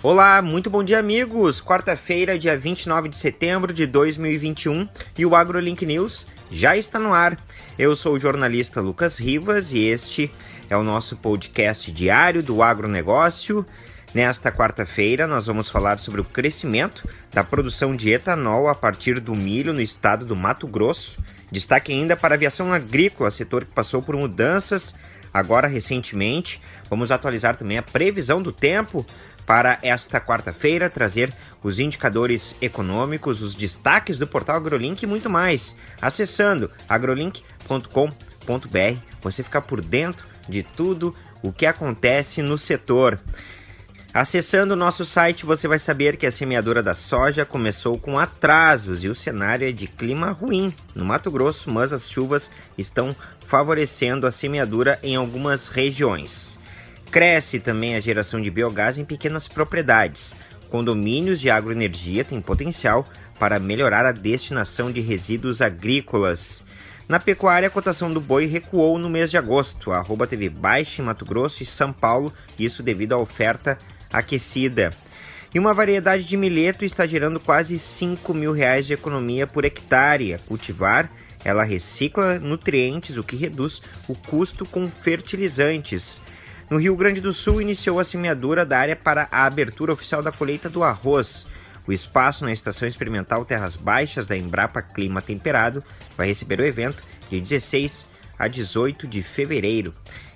Olá, muito bom dia, amigos! Quarta-feira, dia 29 de setembro de 2021 e o AgroLink News já está no ar. Eu sou o jornalista Lucas Rivas e este é o nosso podcast diário do agronegócio. Nesta quarta-feira, nós vamos falar sobre o crescimento da produção de etanol a partir do milho no estado do Mato Grosso. Destaque ainda para a aviação agrícola, setor que passou por mudanças agora recentemente. Vamos atualizar também a previsão do tempo para esta quarta-feira, trazer os indicadores econômicos, os destaques do portal AgroLink e muito mais. Acessando agrolink.com.br, você fica por dentro de tudo o que acontece no setor. Acessando o nosso site, você vai saber que a semeadura da soja começou com atrasos e o cenário é de clima ruim no Mato Grosso, mas as chuvas estão favorecendo a semeadura em algumas regiões. Cresce também a geração de biogás em pequenas propriedades. Condomínios de agroenergia têm potencial para melhorar a destinação de resíduos agrícolas. Na pecuária, a cotação do boi recuou no mês de agosto. A arroba teve baixa em Mato Grosso e São Paulo, isso devido à oferta aquecida. E uma variedade de milheto está gerando quase 5 mil reais de economia por hectare. A cultivar, ela recicla nutrientes, o que reduz o custo com fertilizantes. No Rio Grande do Sul, iniciou a semeadura da área para a abertura oficial da colheita do arroz. O espaço na Estação Experimental Terras Baixas da Embrapa Clima Temperado vai receber o evento de 16 a 18 de fevereiro.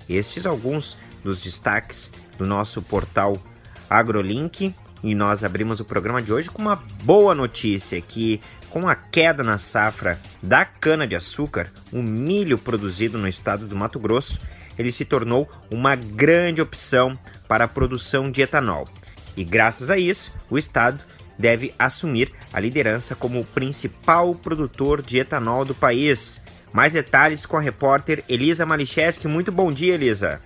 Estes alguns dos destaques do nosso portal AgroLink. E nós abrimos o programa de hoje com uma boa notícia que com a queda na safra da cana-de-açúcar, o milho produzido no estado do Mato Grosso ele se tornou uma grande opção para a produção de etanol. E graças a isso, o estado deve assumir a liderança como o principal produtor de etanol do país. Mais detalhes com a repórter Elisa Malicheski. Muito bom dia, Elisa.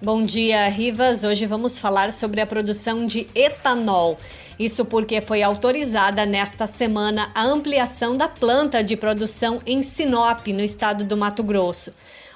Bom dia, Rivas. Hoje vamos falar sobre a produção de etanol. Isso porque foi autorizada nesta semana a ampliação da planta de produção em Sinop, no estado do Mato Grosso.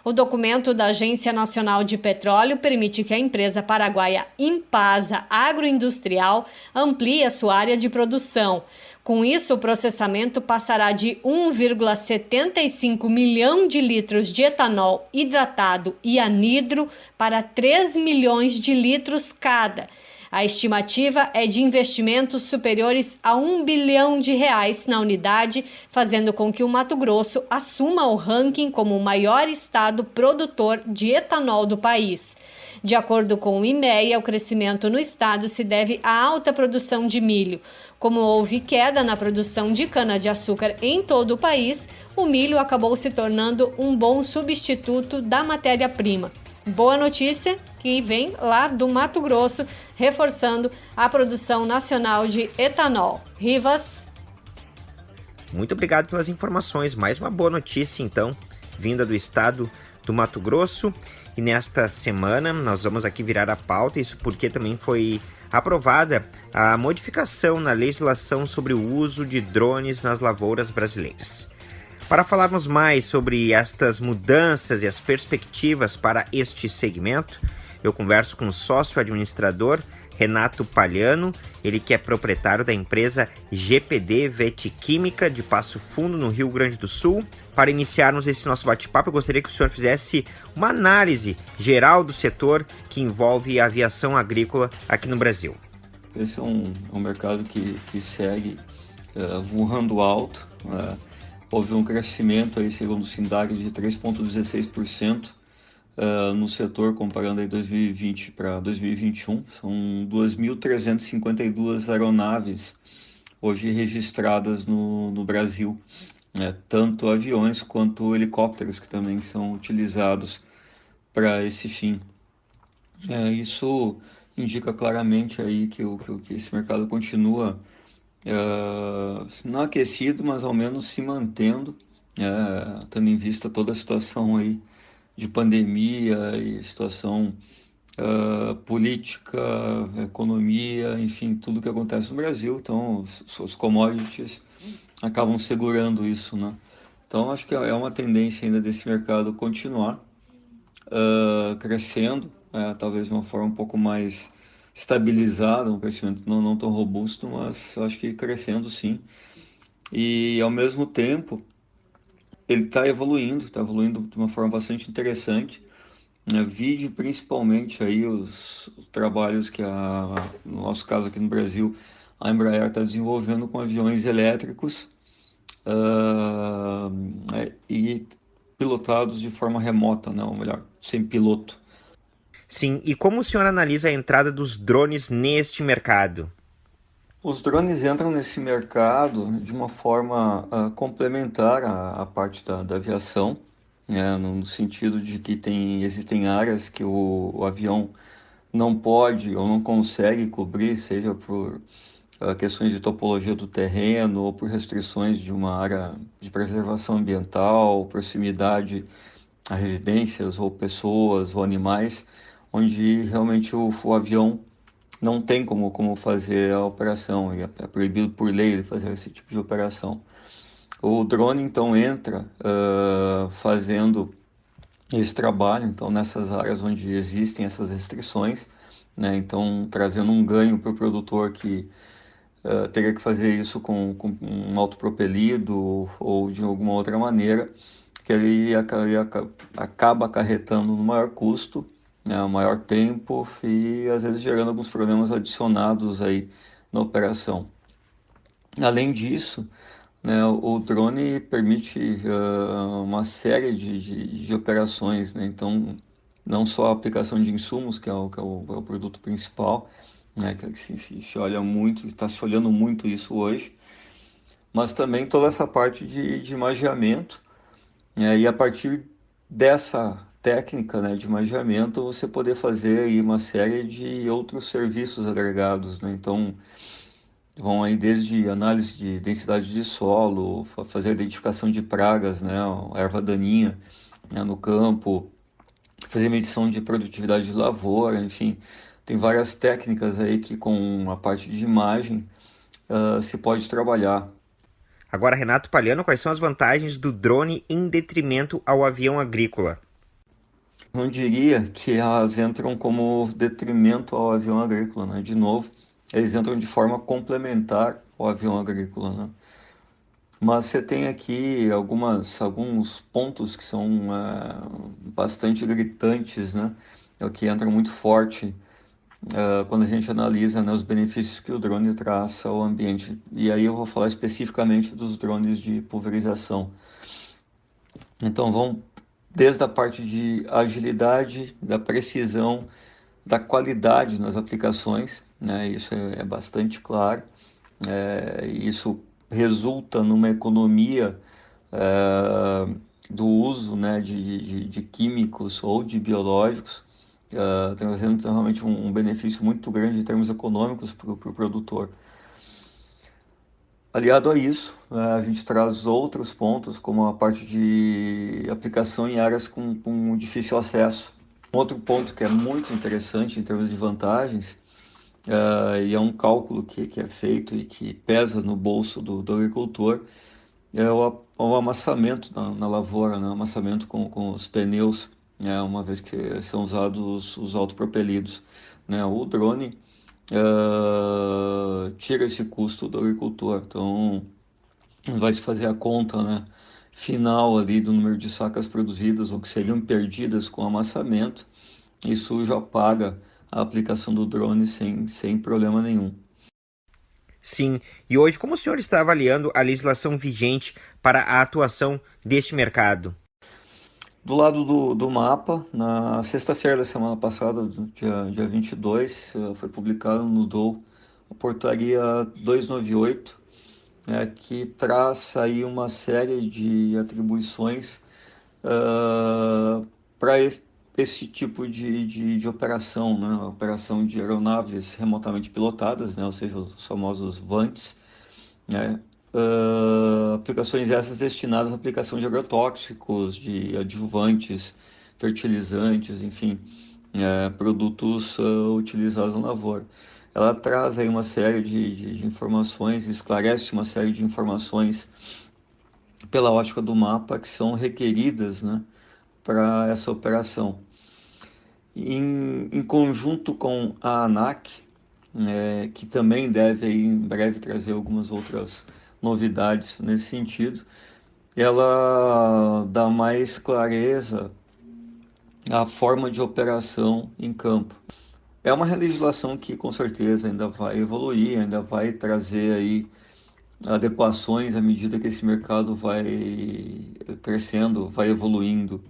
O documento da Agência Nacional de Petróleo permite que a empresa paraguaia Impasa Agroindustrial amplie a sua área de produção. Com isso, o processamento passará de 1,75 milhão de litros de etanol hidratado e anidro para 3 milhões de litros cada a estimativa é de investimentos superiores a um bilhão de reais na unidade, fazendo com que o Mato Grosso assuma o ranking como o maior estado produtor de etanol do país. De acordo com o IMEA, o crescimento no estado se deve à alta produção de milho. Como houve queda na produção de cana-de-açúcar em todo o país, o milho acabou se tornando um bom substituto da matéria-prima. Boa notícia que vem lá do Mato Grosso, reforçando a produção nacional de etanol. Rivas. Muito obrigado pelas informações. Mais uma boa notícia, então, vinda do estado do Mato Grosso. E nesta semana nós vamos aqui virar a pauta, isso porque também foi aprovada a modificação na legislação sobre o uso de drones nas lavouras brasileiras. Para falarmos mais sobre estas mudanças e as perspectivas para este segmento, eu converso com o sócio administrador Renato Palhano, ele que é proprietário da empresa GPD Vetiquímica de Passo Fundo, no Rio Grande do Sul. Para iniciarmos esse nosso bate-papo, eu gostaria que o senhor fizesse uma análise geral do setor que envolve a aviação agrícola aqui no Brasil. Esse é um, um mercado que, que segue uh, voando alto. Uh, houve um crescimento, aí, segundo o SINDAG, de 3,16% uh, no setor, comparando aí 2020 para 2021. São 2.352 aeronaves hoje registradas no, no Brasil, né? tanto aviões quanto helicópteros que também são utilizados para esse fim. É, isso indica claramente aí que, o, que esse mercado continua uh, não aquecido, mas ao menos se mantendo, uh, tendo em vista toda a situação aí de pandemia e situação uh, política, economia, enfim, tudo que acontece no Brasil. Então, os, os commodities acabam segurando isso, né? Então, acho que é uma tendência ainda desse mercado continuar uh, crescendo, uh, talvez de uma forma um pouco mais estabilizado, um crescimento não, não tão robusto, mas acho que crescendo sim. E ao mesmo tempo, ele está evoluindo, está evoluindo de uma forma bastante interessante. Né? Vide principalmente aí os, os trabalhos que, a, no nosso caso aqui no Brasil, a Embraer está desenvolvendo com aviões elétricos uh, e pilotados de forma remota, não, né? melhor, sem piloto. Sim, e como o senhor analisa a entrada dos drones neste mercado? Os drones entram nesse mercado de uma forma uh, complementar à, à, parte da, da aviação, né, no sentido de que tem, existem áreas que o, o avião não pode ou não consegue cobrir, seja por uh, questões de topologia do terreno ou por restrições de uma área de preservação ambiental, proximidade a residências ou pessoas ou animais, onde realmente o, o avião não tem como, como fazer a operação, é, é proibido por lei fazer esse tipo de operação. O drone então entra uh, fazendo esse trabalho, então nessas áreas onde existem essas restrições, né, então trazendo um ganho para o produtor que uh, teria que fazer isso com, com um autopropelido ou de alguma outra maneira, que ele acaba acarretando no maior custo né, maior tempo e às vezes gerando alguns problemas adicionados aí na operação. Além disso, né, o drone permite uh, uma série de, de, de operações, né, então não só a aplicação de insumos, que é o, que é o, é o produto principal, né, que se, se, se olha muito, está se olhando muito isso hoje, mas também toda essa parte de, de magiamento, né, e a partir dessa técnica né, de magiamento, você poder fazer aí uma série de outros serviços agregados. Né? Então, vão aí desde análise de densidade de solo, fazer identificação de pragas, né, erva daninha né, no campo, fazer medição de produtividade de lavoura, enfim, tem várias técnicas aí que com a parte de imagem uh, se pode trabalhar. Agora, Renato Palhano, quais são as vantagens do drone em detrimento ao avião agrícola? Não diria que elas entram como detrimento ao avião agrícola, né? De novo, eles entram de forma complementar ao avião agrícola, né? Mas você tem aqui algumas, alguns pontos que são é, bastante gritantes, né? É que entra muito forte é, quando a gente analisa né, os benefícios que o drone traz ao ambiente. E aí eu vou falar especificamente dos drones de pulverização. Então, vamos desde a parte de agilidade, da precisão, da qualidade nas aplicações, né? isso é, é bastante claro. É, isso resulta numa economia é, do uso né, de, de, de, químicos ou de biológicos, é, trazendo realmente um, um, benefício muito grande em termos econômicos para o pro produtor. Aliado a isso, né, a gente traz outros pontos, como a parte de aplicação em áreas com, com difícil acesso. Outro ponto que é muito interessante em termos de vantagens, uh, e é um cálculo que, que é feito e que pesa no bolso do, do agricultor, é o, o amassamento na, na lavoura, né? amassamento com, com os pneus, né? uma vez que são usados os, os autopropelidos. Né? O drone uh, tira esse custo do agricultor. Então, vai se fazer a conta né, final ali do número de sacas produzidas ou que seriam perdidas com amassamento. Isso já paga a aplicação do drone sem, sem problema nenhum. Sim, e hoje como o senhor está avaliando a legislação vigente para a atuação deste mercado? Do lado do, do mapa, na sexta-feira da semana passada, dia, dia 22, eh, foi publicado no DOU a portaria 298, né, que traz aí uma série de atribuições uh, eh, para esse tipo de, de, de, operação, né, operação de aeronaves remotamente pilotadas, né, ou seja, os famosos VANTs, né, uh, aplicações essas destinadas à aplicação de agrotóxicos, de adjuvantes, fertilizantes, enfim, uh, produtos uh, utilizados na lavoura. Ela traz aí uma série de, de, de informações, esclarece uma série de informações pela ótica do mapa que são requeridas né, para essa operação. Em, em, conjunto com a ANAC, é, que também deve aí, em breve trazer algumas outras novidades nesse sentido. Ela dá mais clareza à forma de operação em campo. É uma legislação que com certeza ainda vai evoluir, ainda vai trazer aí adequações à medida que esse mercado vai crescendo, vai evoluindo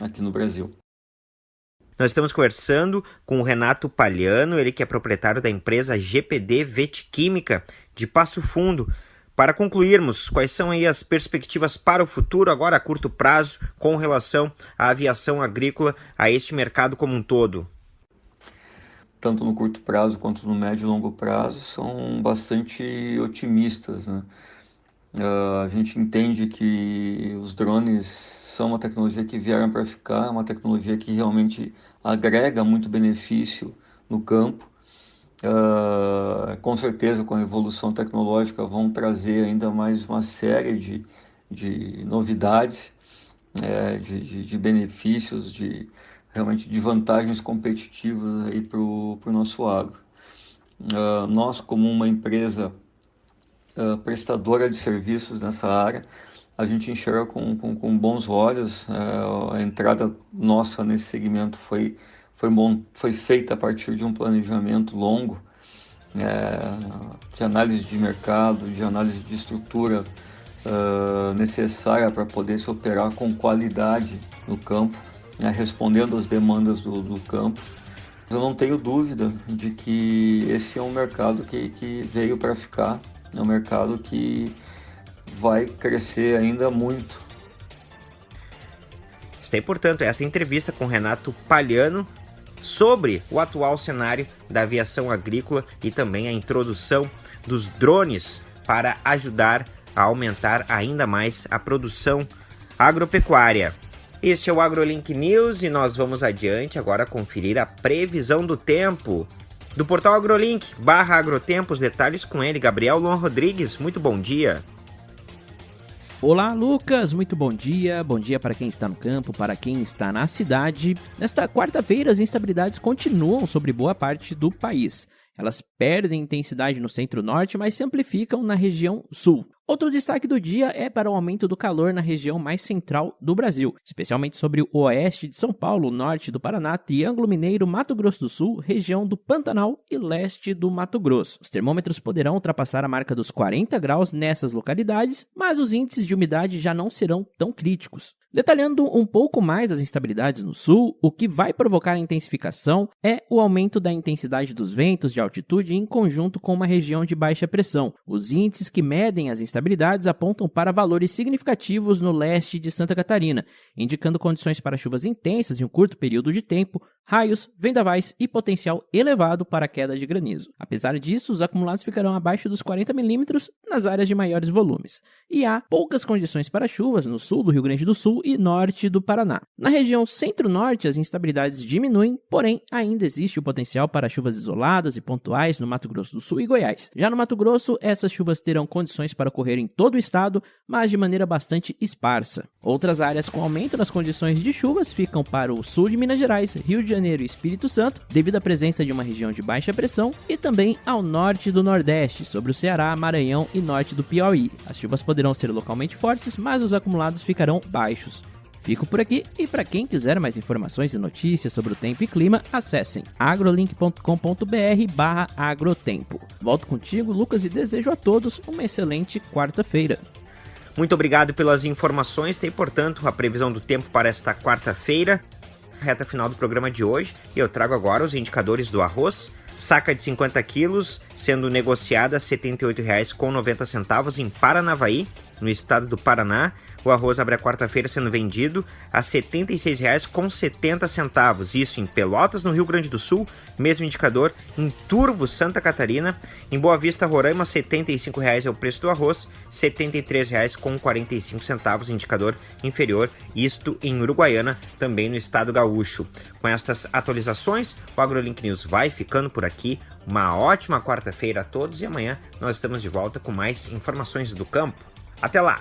aqui no Brasil. Nós estamos conversando com o Renato Palhano, ele que é proprietário da empresa GPD Vetquímica de Passo Fundo. Para concluirmos, quais são aí as perspectivas para o futuro, agora a curto prazo, com relação à aviação agrícola, a este mercado como um todo? Tanto no curto prazo quanto no médio e longo prazo, são bastante otimistas. Né? Uh, a gente entende que os drones são uma tecnologia que vieram para ficar, uma tecnologia que realmente agrega muito benefício no campo. Uh, com certeza, com a evolução tecnológica, vão trazer ainda mais uma série de, de novidades, é, de, de, de, benefícios, de realmente de vantagens competitivas aí para o nosso agro. Uh, nós, como uma empresa uh, prestadora de serviços nessa área, a gente enxerga com, com, com bons olhos. É, a entrada nossa nesse segmento foi, foi, foi feita a partir de um planejamento longo, é, de análise de mercado, de análise de estrutura uh, necessária para poder se operar com qualidade no campo, né, respondendo às demandas do, do campo. Eu não tenho dúvida de que esse é um mercado que, que veio para ficar, é um mercado que vai crescer ainda muito. Está portanto, essa entrevista com Renato Palhano sobre o atual cenário da aviação agrícola e também a introdução dos drones para ajudar a aumentar ainda mais a produção agropecuária. Este é o AgroLink News e nós vamos adiante agora conferir a previsão do tempo. Do portal AgroLink, barra Agrotempo, os detalhes com ele, Gabriel Luan Rodrigues. Muito bom dia. Olá, Lucas, muito bom dia. Bom dia para quem está no campo, para quem está na cidade. Nesta quarta-feira, as instabilidades continuam sobre boa parte do país. Elas perdem intensidade no centro-norte, mas se amplificam na região sul. Outro destaque do dia é para o aumento do calor na região mais central do Brasil, especialmente sobre o oeste de São Paulo, norte do Paraná, Triângulo Mineiro, Mato Grosso do Sul, região do Pantanal e leste do Mato Grosso. Os termômetros poderão ultrapassar a marca dos 40 graus nessas localidades, mas os índices de umidade já não serão tão críticos. Detalhando um pouco mais as instabilidades no sul, o que vai provocar a intensificação é o aumento da intensidade dos ventos de altitude em conjunto com uma região de baixa pressão. Os índices que medem as instabilidades apontam para valores significativos no leste de Santa Catarina, indicando condições para chuvas intensas em um curto período de tempo, raios, vendavais e potencial elevado para queda de granizo. Apesar disso, os acumulados ficarão abaixo dos 40 milímetros nas áreas de maiores volumes, e há poucas condições para chuvas no sul do Rio Grande do Sul e norte do Paraná. Na região centro-norte, as instabilidades diminuem, porém ainda existe o potencial para chuvas isoladas e pontuais no Mato Grosso do Sul e Goiás. Já no Mato Grosso, essas chuvas terão condições para ocorrer em todo o estado, mas de maneira bastante esparsa. Outras áreas com aumento nas condições de chuvas ficam para o sul de Minas Gerais, Rio de Janeiro e Espírito Santo, devido à presença de uma região de baixa pressão, e também ao norte do Nordeste, sobre o Ceará, Maranhão e norte do Piauí. As chuvas poderão ser localmente fortes, mas os acumulados ficarão baixos. Fico por aqui e para quem quiser mais informações e notícias sobre o tempo e clima, acessem agrolink.com.br/agrotempo. Volto contigo, Lucas, e desejo a todos uma excelente quarta-feira. Muito obrigado pelas informações. Tem, portanto, a previsão do tempo para esta quarta-feira, reta final do programa de hoje. E eu trago agora os indicadores do arroz. Saca de 50 quilos sendo negociada R$ 78,90 em Paranavaí, no estado do Paraná. O arroz abre a quarta-feira sendo vendido a R$ 76,70. Isso em Pelotas, no Rio Grande do Sul, mesmo indicador em Turvo, Santa Catarina. Em Boa Vista, Roraima, R$ 75,00 é o preço do arroz, R$ 73,45, indicador inferior, isto em Uruguaiana, também no estado gaúcho. Com estas atualizações, o AgroLink News vai ficando por aqui. Uma ótima quarta-feira a todos e amanhã nós estamos de volta com mais informações do campo. Até lá!